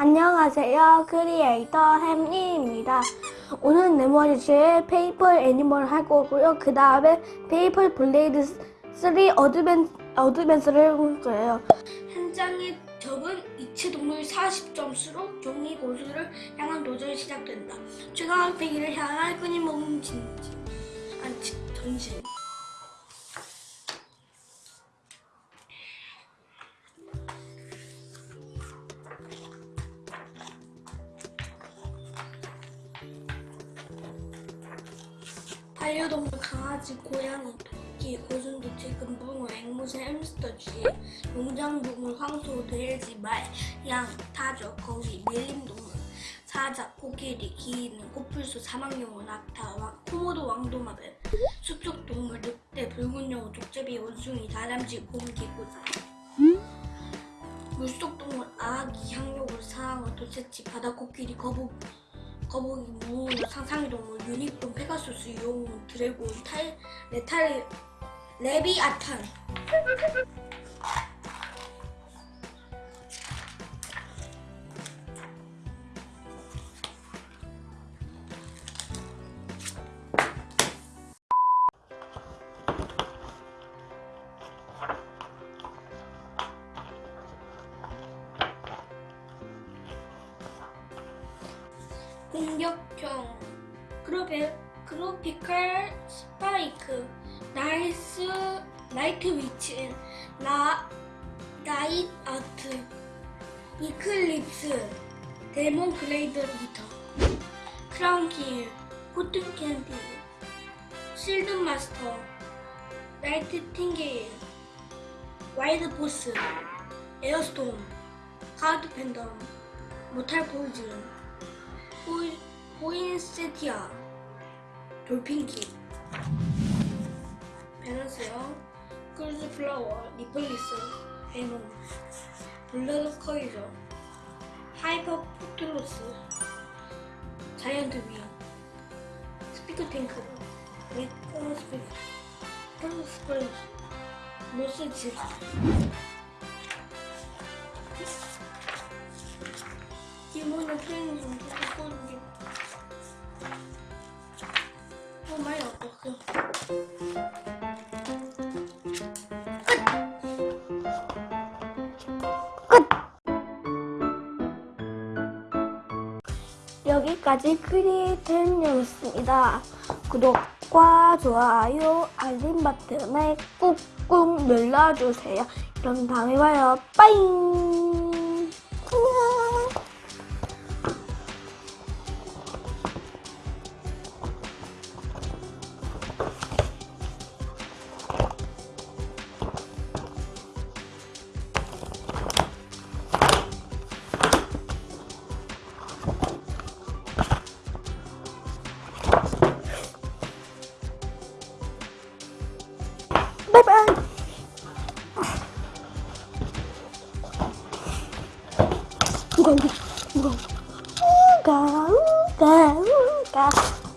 안녕하세요. 크리에이터 햄리입니다. 오늘 네모아지의 페이퍼 애니멀 할 거고요. 그 다음에 페이퍼 블레이드 3 어드벤, 어드벤스를 해볼 거예요. 한 적은 이체 동물 40점수로 종이 고수를 향한 도전이 시작된다. 최강 패기를 향한 끊임없는. 아니, 지- 전신. 반려동물 강아지, 고양이, 토끼, 고슴도치, 금붕어, 앵무새, 햄스터, 쥐, 농장동물, 황소, 돼지, 말, 양, 타조, 거위, 밀림동물, 사자, 코끼리, 기인, 코뿔소, 사막용어, 낙타, 왕, 코모도, 왕도마뱀, 숲속동물, 늑대, 붉은 영어, 족제비, 원숭이, 다람쥐, 곰, 개구자. 물속동물, 아기, 향료골, 상어, 도채치, 바다코끼리, 거북, 거북이, 무, 상상의 동물, 유니콘, 페가수스, 용, 드래곤, 탈, 레탈, 레비아탄. 공격형 그로베, 그로피컬 스파이크 나이스 나이트 위치 나 나잇 아트 이클립스 데몬 블레이드 리터 크라운 킬 코튼 캔디 실드 마스터 나이트 팅게일 와이드 보스 에어스톰 하드 팬덤 모탈 포이즌 포이, 포인세티아 돌핀키 플라워 리플리스 에논 블러드 커이저 하이퍼 포틀로스 자이언트 위 스피커 탱크 리커 스피커 펄스 스프레이 모스 질 기본의 트레이닝 좀 보여줄게. 어, 많이 아팠어. 여기까지 크리에이터였습니다. 구독과 좋아요, 알림 버튼에 꾹꾹 눌러주세요. 그럼 다음에 봐요. 빠잉! 바이바이! 우가, 우가, 우가, 우가, 우가, 우가.